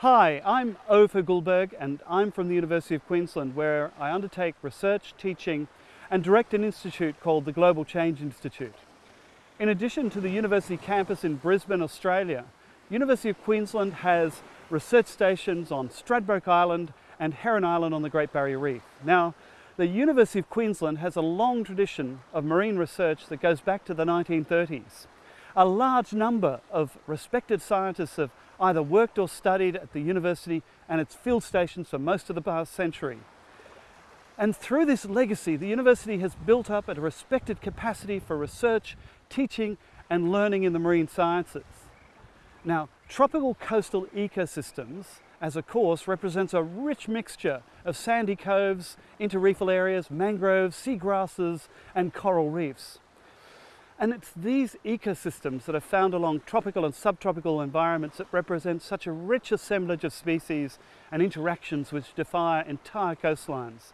Hi, I'm Ove Guldberg and I'm from the University of Queensland where I undertake research, teaching and direct an institute called the Global Change Institute. In addition to the university campus in Brisbane, Australia, University of Queensland has research stations on Stradbroke Island and Heron Island on the Great Barrier Reef. Now, the University of Queensland has a long tradition of marine research that goes back to the 1930s. A large number of respected scientists have either worked or studied at the university and its field stations for most of the past century. And through this legacy, the university has built up a respected capacity for research, teaching and learning in the marine sciences. Now, tropical coastal ecosystems as a course represents a rich mixture of sandy coves, interreefal areas, mangroves, seagrasses and coral reefs. And it's these ecosystems that are found along tropical and subtropical environments that represent such a rich assemblage of species and interactions which defy entire coastlines.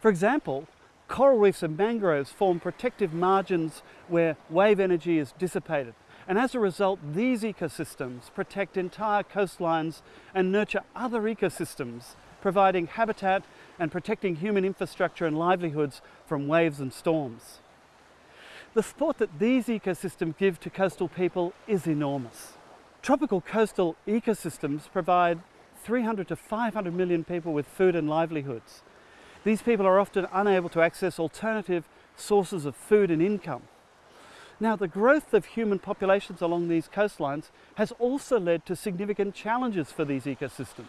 For example, coral reefs and mangroves form protective margins where wave energy is dissipated. And as a result, these ecosystems protect entire coastlines and nurture other ecosystems, providing habitat and protecting human infrastructure and livelihoods from waves and storms. The support that these ecosystems give to coastal people is enormous. Tropical coastal ecosystems provide 300 to 500 million people with food and livelihoods. These people are often unable to access alternative sources of food and income. Now, the growth of human populations along these coastlines has also led to significant challenges for these ecosystems.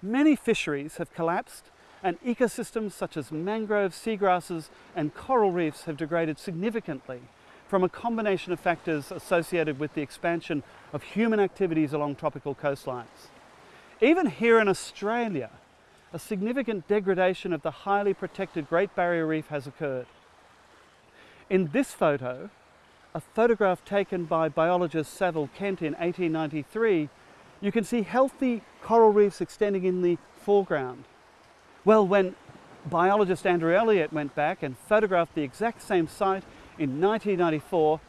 Many fisheries have collapsed and ecosystems such as mangroves, seagrasses and coral reefs have degraded significantly from a combination of factors associated with the expansion of human activities along tropical coastlines. Even here in Australia, a significant degradation of the highly protected Great Barrier Reef has occurred. In this photo, a photograph taken by biologist Saville Kent in 1893, you can see healthy coral reefs extending in the foreground. Well, when biologist Andrew Elliott went back and photographed the exact same site in 1994,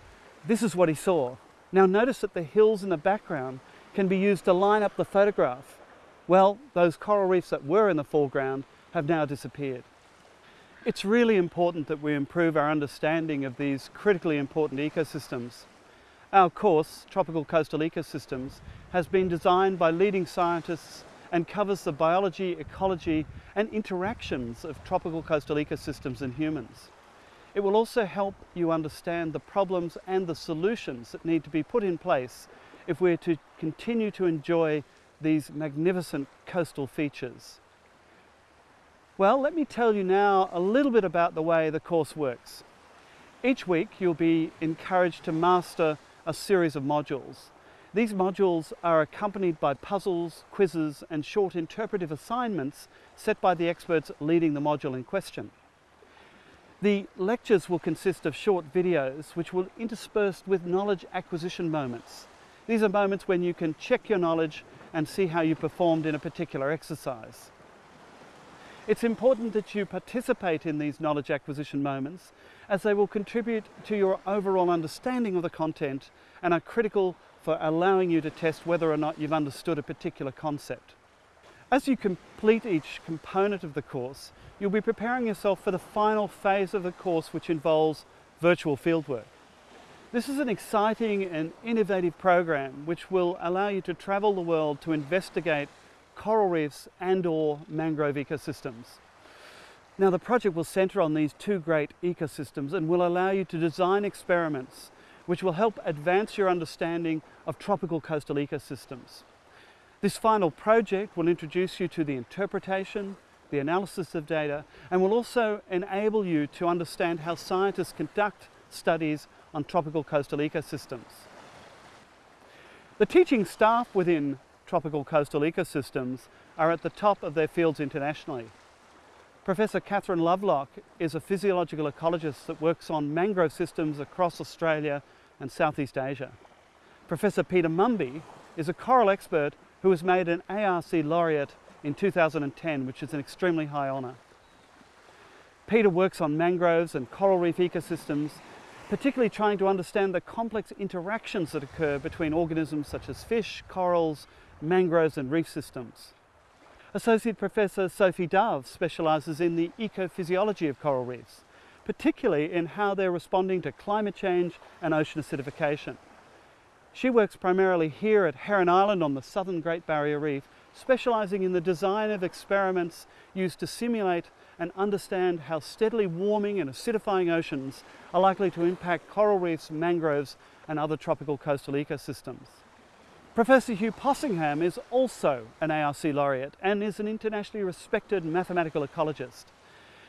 this is what he saw. Now notice that the hills in the background can be used to line up the photograph. Well, those coral reefs that were in the foreground have now disappeared. It's really important that we improve our understanding of these critically important ecosystems. Our course, Tropical Coastal Ecosystems, has been designed by leading scientists and covers the biology, ecology and interactions of tropical coastal ecosystems and humans. It will also help you understand the problems and the solutions that need to be put in place if we're to continue to enjoy these magnificent coastal features. Well, let me tell you now a little bit about the way the course works. Each week you'll be encouraged to master a series of modules. These modules are accompanied by puzzles, quizzes and short interpretive assignments set by the experts leading the module in question. The lectures will consist of short videos which will intersperse with knowledge acquisition moments. These are moments when you can check your knowledge and see how you performed in a particular exercise. It's important that you participate in these knowledge acquisition moments as they will contribute to your overall understanding of the content and are critical for allowing you to test whether or not you've understood a particular concept. As you complete each component of the course, you'll be preparing yourself for the final phase of the course which involves virtual fieldwork. This is an exciting and innovative program which will allow you to travel the world to investigate coral reefs and or mangrove ecosystems. Now the project will centre on these two great ecosystems and will allow you to design experiments which will help advance your understanding of tropical coastal ecosystems. This final project will introduce you to the interpretation, the analysis of data, and will also enable you to understand how scientists conduct studies on tropical coastal ecosystems. The teaching staff within tropical coastal ecosystems are at the top of their fields internationally. Professor Catherine Lovelock is a physiological ecologist that works on mangrove systems across Australia and Southeast Asia. Professor Peter Mumby is a coral expert who was made an ARC laureate in 2010, which is an extremely high honour. Peter works on mangroves and coral reef ecosystems, particularly trying to understand the complex interactions that occur between organisms such as fish, corals, mangroves and reef systems. Associate Professor Sophie Dove specialises in the ecophysiology of coral reefs, particularly in how they're responding to climate change and ocean acidification. She works primarily here at Heron Island on the southern Great Barrier Reef, specialising in the design of experiments used to simulate and understand how steadily warming and acidifying oceans are likely to impact coral reefs, mangroves and other tropical coastal ecosystems. Professor Hugh Possingham is also an ARC laureate and is an internationally respected mathematical ecologist.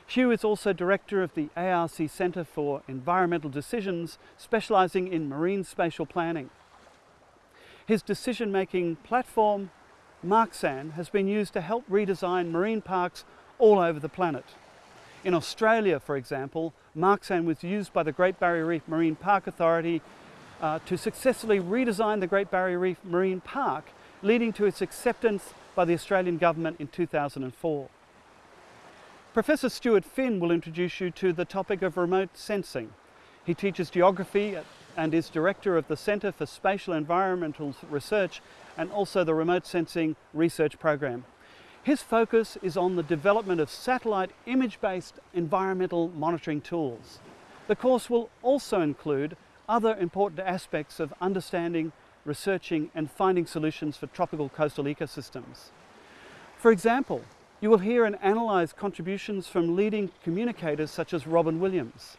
Hugh is also director of the ARC Centre for Environmental Decisions, specialising in marine spatial planning. His decision-making platform, Marxan, has been used to help redesign marine parks all over the planet. In Australia, for example, Marxan was used by the Great Barrier Reef Marine Park Authority uh, to successfully redesign the Great Barrier Reef Marine Park, leading to its acceptance by the Australian Government in 2004. Professor Stuart Phinn will introduce you to the topic of remote sensing. He teaches geography and is director of the Centre for Spatial Environmental Research and also the Remote Sensing Research Program. His focus is on the development of satellite image-based environmental monitoring tools. The course will also include other important aspects of understanding, researching and finding solutions for tropical coastal ecosystems. For example, you will hear and analyse contributions from leading communicators such as Robyn Williams.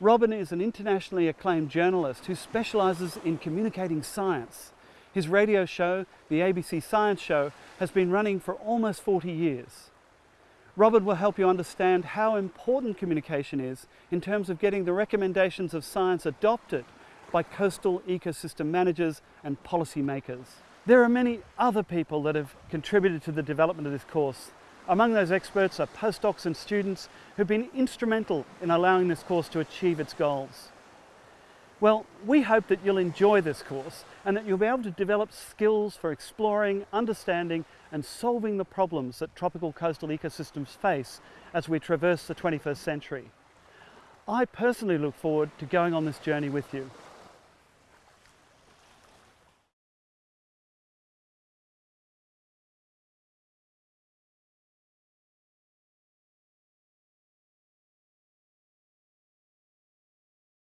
Robyn is an internationally acclaimed journalist who specialises in communicating science. His radio show, the ABC Science Show, has been running for almost 40 years. Robyn will help you understand how important communication is in terms of getting the recommendations of science adopted by coastal ecosystem managers and policymakers. There are many other people that have contributed to the development of this course. Among those experts are postdocs and students who've been instrumental in allowing this course to achieve its goals. Well, we hope that you'll enjoy this course and that you'll be able to develop skills for exploring, understanding and solving the problems that tropical coastal ecosystems face as we traverse the 21st century. I personally look forward to going on this journey with you.